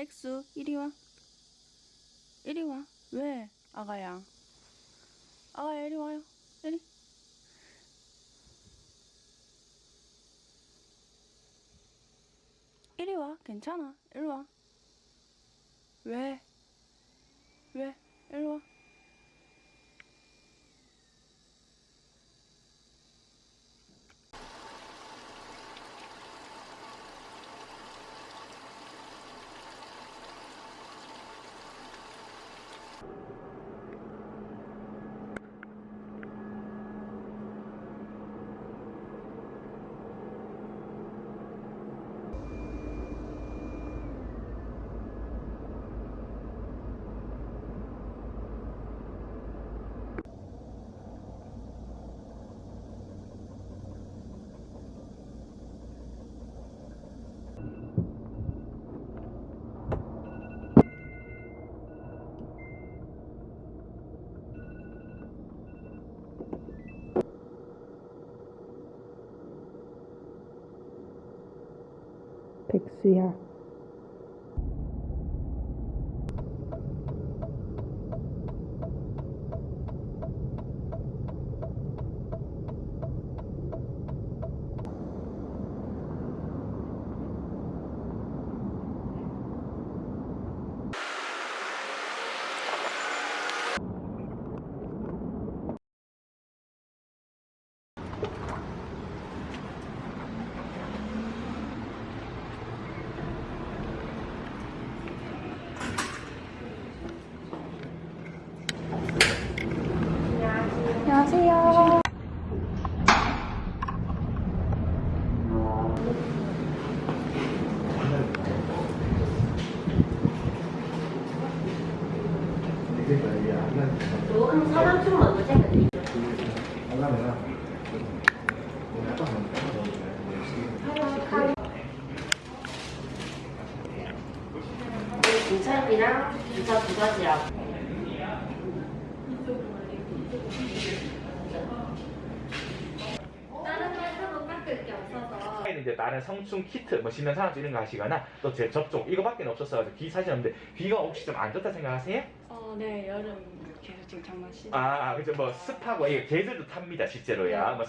백수 이리 와. 이리 와. 왜? 아가야. 아가야 이리 와요. 이리. 이리 와. 괜찮아. 이리 와. 왜? 왜? 이리 와 백 네. 이랑 기차 두 가지라고. 없어서 이제 다른 성충 키트 뭐 신경 산업 이런 거 하시거나 또 제 접종 이거밖에 없었어요. 귀 사실 없는데 귀가 혹시 좀 안 좋다 생각하세요? 어, 네 여름 계속 지금 장마 시 아, 아, 그죠 뭐 습하고 이게 개들도 탑니다 실제로야. 뭐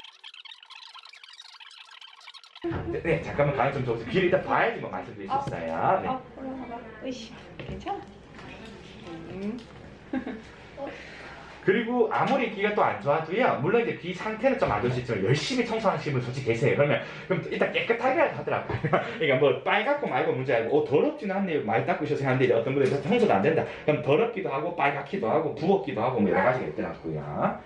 네, 네, 잠깐만 가능 좀 줘보세요. 귀를 일단 봐야지 뭐 말씀드릴 수 있어요. 네. 아 올라가봐 으이씨 괜찮아 음. 그리고 아무리 귀가 또 안 좋아도요. 물론 이제 귀 상태는 좀 안 좋을 수 있지만 열심히 청소하시는 분 솔직히 계세요. 그러면 그럼 일단 깨끗하게 하더라고요. 그러니까 뭐 빨갛고 말고 문제 아니고 어 더럽지는 않네요. 많이 닦으셔서 하는데 어떤 분들은 청소도 안 된다. 그럼 더럽기도 하고 빨갛기도 하고 부었기도 하고 뭐 여러 가지가 있더라고요.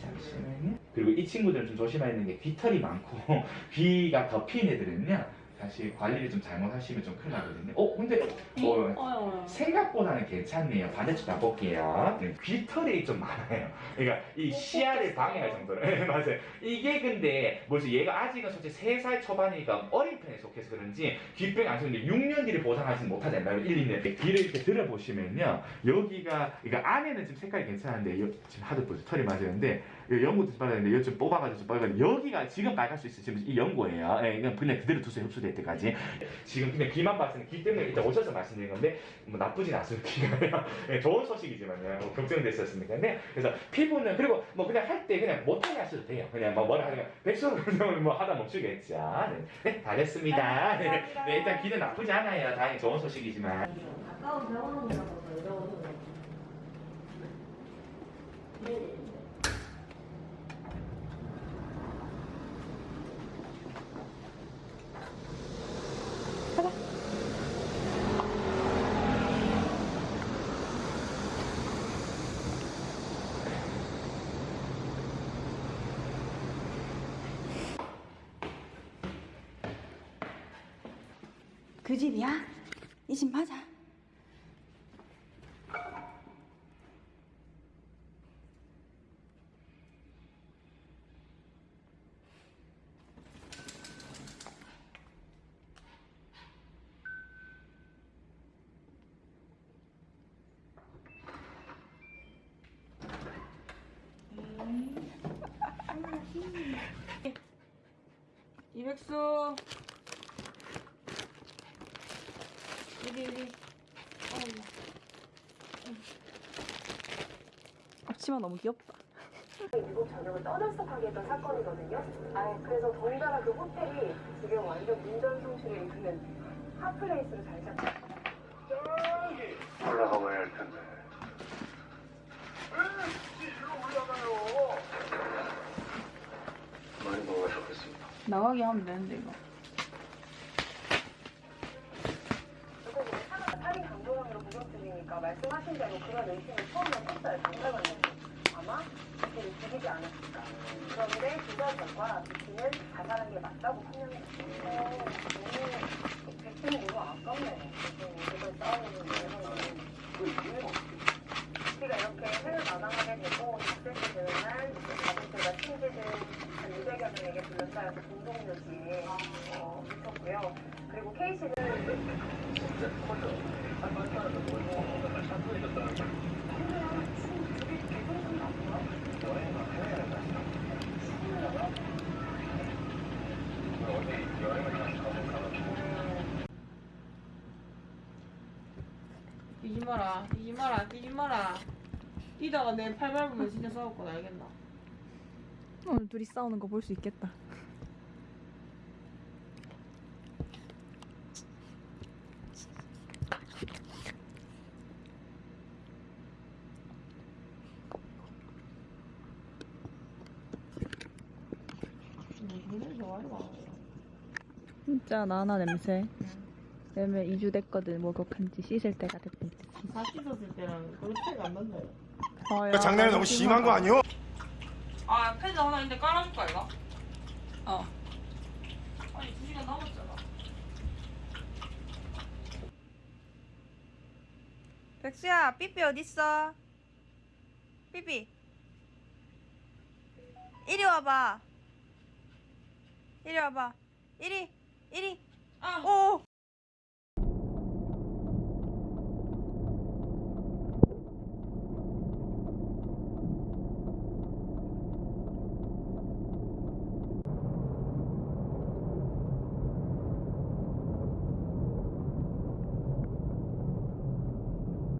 잠시만요. 그리고 이 친구들은 좀 조심해야 되는 게 귀털이 많고 귀가 덮인 애들은요. 사실 관리를 좀 잘못하시면 좀 큰일 나거든요. 어 근데 뭐 어, 생각보다는 괜찮네요. 반대쪽 가볼게요. 네, 귀털이 좀 많아요. 그러니까 이 시야를 방해할 정도로. 네, 맞아요. 이게 근데 뭐지 얘가 아직은 솔직히 3살 초반이니까 어린 편에 속해서 그런지 귀병이 안 쓰는데 6년 뒤를 보장하지는 못하잖아요. 1, 2년. 귀를 이렇게 들어보시면요. 여기가 그러니까 안에는 지금 색깔이 괜찮은데 요- 지금 하도 보죠. 털이 맞았는데 연고도 좀 빨랐는데 이거 좀 뽑아가지고 좀 빨갛게 여기가 지금 빨갈 수 있어요. 지금 이 연고예요. 예, 그냥 그대로 두세요. 흡수 될 때까지. 지금 그냥 귀만 봤을 때 귀 때문에 일단 오셔서 말씀드린 건데 뭐 나쁘진 않습니다. 예, 좋은 소식이지만요. 뭐 걱정됐었으니까. 네. 그래서 피부는 그리고 뭐 그냥 할 때 그냥 못하게 하셔도 돼요. 그냥 뭐 뭐라 하면 백수로 뭐 하다 멈추겠죠. 네, 네 다 됐습니다. 네, 네, 일단 귀는 나쁘지 않아요. 다행히 좋은 소식이지만. 가까운 병원이라서 더 어려워서 그래. 네네. 그 집이야? 이 집 맞아? 이백수 여기 여기 앞치마 너무 귀엽다 미국 전역을 떠들썩하게 했던 사건이거든요. 아, 그래서 더군다나 그 호텔이 지금 완전 문전성시에 있는 핫플레이스로 잘 잡혔어요. 올라가 봐야 할 텐데. 많이. 나가게 하면 되는데 이거 말씀하신 대로 그런 의심이 처음에 컸어요. 경찰관님 아마 비키를 죽이지 않았을까. 그런데 조사 결과 비키는 자살한 게 맞다고 판명했어요. 너무 백신이 너무 아깝네요. 이걸 싸우는 내용은. 우리가 이렇게 해를 마감하게 되고 6세트 되는 날 가족들과 친지들 한 200여 명에게 둘러싸여서 공동묘지에 어, 묻혔고요. 그리고 K씨는 뛰지 마라, 뛰지 마라, 뛰지 마라. 뛰다가 내 팔 밟으면 진짜 싸울 거 알겠나? 오늘 둘이 싸우는 거 볼 수 있겠다 무슨 좋아해 봐. 진짜 나나 냄새 왜냐면 2주 됐거든 목욕한 지 씻을 때가 됐대 다 씻었을 때랑 그렇게 차이가 안 난다. 어, 장난이 너무 심한 거 아니오? 아, 패드 하나 있는데 깔아줄까 이거? 어 아니 2 시간 남았잖아. 백수야 삐삐 어딨어? 삐삐 이리 와봐 이리 와봐. 이리 이리. 아. 오